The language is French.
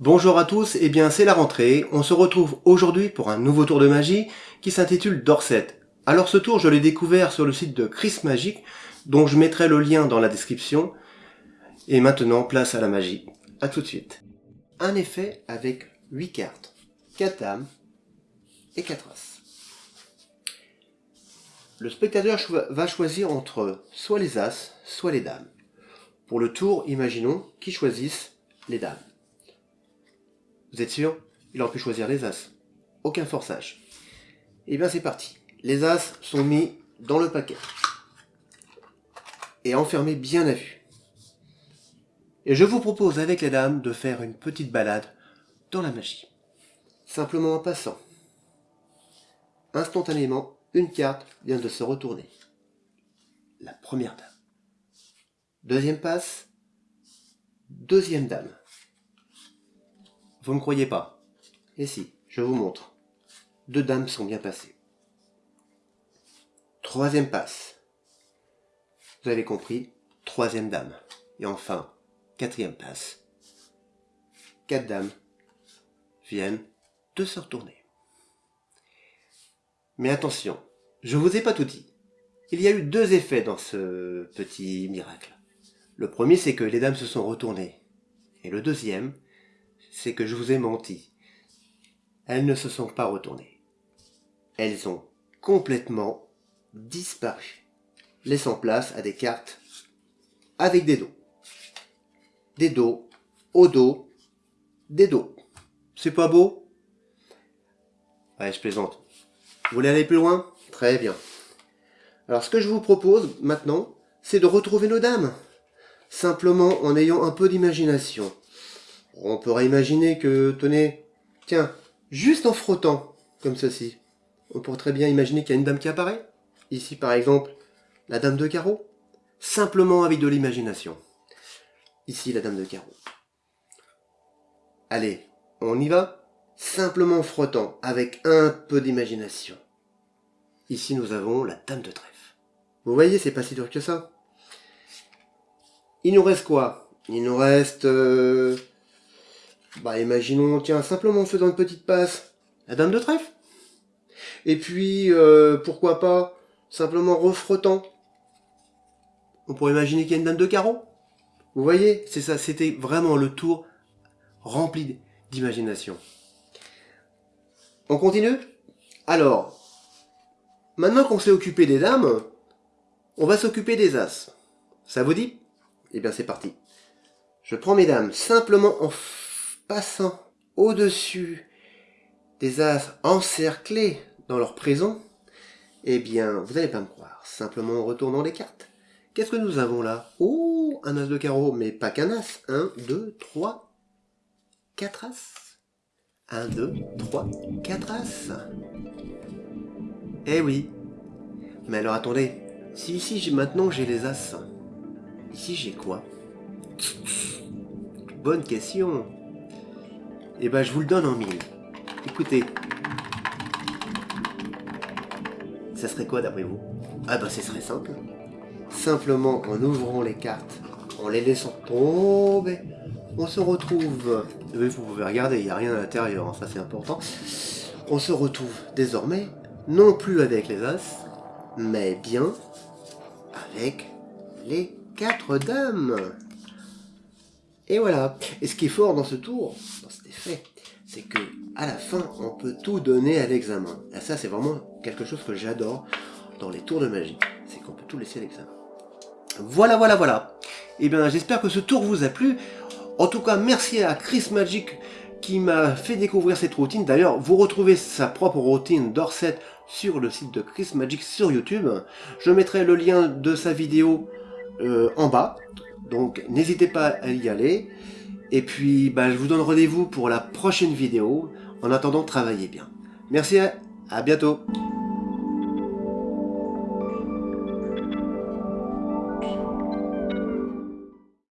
Bonjour à tous, et bien c'est la rentrée, on se retrouve aujourd'hui pour un nouveau tour de magie qui s'intitule Dorset. Alors ce tour je l'ai découvert sur le site de Chris Magic, dont je mettrai le lien dans la description. Et maintenant place à la magie. A tout de suite. Un effet avec 8 cartes. 4 dames et 4 as. Le spectateur va choisir entre soit les as, soit les dames. Pour le tour, imaginons qu'ils choisissent les dames. Vous êtes sûr? Il aurait pu choisir les As. Aucun forçage. Eh bien c'est parti. Les As sont mis dans le paquet. Et enfermés bien à vue. Et je vous propose avec les dames de faire une petite balade dans la magie. Simplement en passant. Instantanément, une carte vient de se retourner. La première dame. Deuxième passe. Deuxième dame. Vous ne croyez pas? Et si, je vous montre. Deux dames sont bien passées. Troisième passe. Vous avez compris, troisième dame. Et enfin, quatrième passe. Quatre dames viennent se retourner. Mais attention, je vous ai pas tout dit. Il y a eu deux effets dans ce petit miracle. Le premier, c'est que les dames se sont retournées. Et le deuxième, c'est que je vous ai menti. Elles ne se sont pas retournées. Elles ont complètement disparu, laissant place à des cartes avec des dos. Des dos, au dos, des dos. C'est pas beau? Ouais, je plaisante. Vous voulez aller plus loin? Très bien. Alors ce que je vous propose maintenant, c'est de retrouver nos dames. Simplement en ayant un peu d'imagination. On pourrait imaginer que, tenez, tiens, juste en frottant, comme ceci, on pourrait très bien imaginer qu'il y a une dame qui apparaît. Ici, par exemple, la dame de carreau. Simplement avec de l'imagination. Ici, la dame de carreau. Allez, on y va Simplement en frottant, avec un peu d'imagination. Ici, nous avons la dame de trèfle. Vous voyez, c'est pas si dur que ça. Il nous reste quoi? Il nous reste... Euh, bah imaginons, tiens, simplement en faisant une petite passe, la dame de trèfle? Et puis, euh, pourquoi pas, simplement refrottant. On pourrait imaginer qu'il y a une dame de carreau. Vous voyez, c'est ça, c'était vraiment le tour rempli d'imagination. On continue? Alors, maintenant qu'on s'est occupé des dames, on va s'occuper des as. Ça vous dit? Eh bien c'est parti. Je prends mes dames simplement en passant au-dessus des as encerclés dans leur prison, eh bien, vous n'allez pas me croire, simplement en retournant les cartes. Qu'est-ce que nous avons là? Oh, un as de carreau, mais pas qu'un as. Un, deux, trois, quatre as. Un, deux, trois, quatre as. Eh oui. Mais alors attendez, si ici maintenant j'ai les as, ici j'ai quoi? Bonne question. Eh ben, je vous le donne en mille. Écoutez. Ça serait quoi d'après vous? Ah ben, ce serait simple. Simplement, en ouvrant les cartes, en les laissant tomber, on se retrouve... Vous pouvez regarder, il n'y a rien à l'intérieur, hein, ça c'est important. On se retrouve désormais, non plus avec les As, mais bien avec les quatre dames. Et voilà. Et ce qui est fort dans ce tour, dans cet effet, c'est que à la fin, on peut tout donner à l'examen. Et ça, c'est vraiment quelque chose que j'adore dans les tours de magie. C'est qu'on peut tout laisser à l'examen. Voilà, voilà, voilà. Et eh bien, j'espère que ce tour vous a plu. En tout cas, merci à Chris Magic qui m'a fait découvrir cette routine. D'ailleurs, vous retrouvez sa propre routine Dorset sur le site de Chris Magic sur YouTube. Je mettrai le lien de sa vidéo euh, en bas. Donc n'hésitez pas à y aller. Et puis bah, je vous donne rendez-vous pour la prochaine vidéo. En attendant, travaillez bien. Merci, à bientôt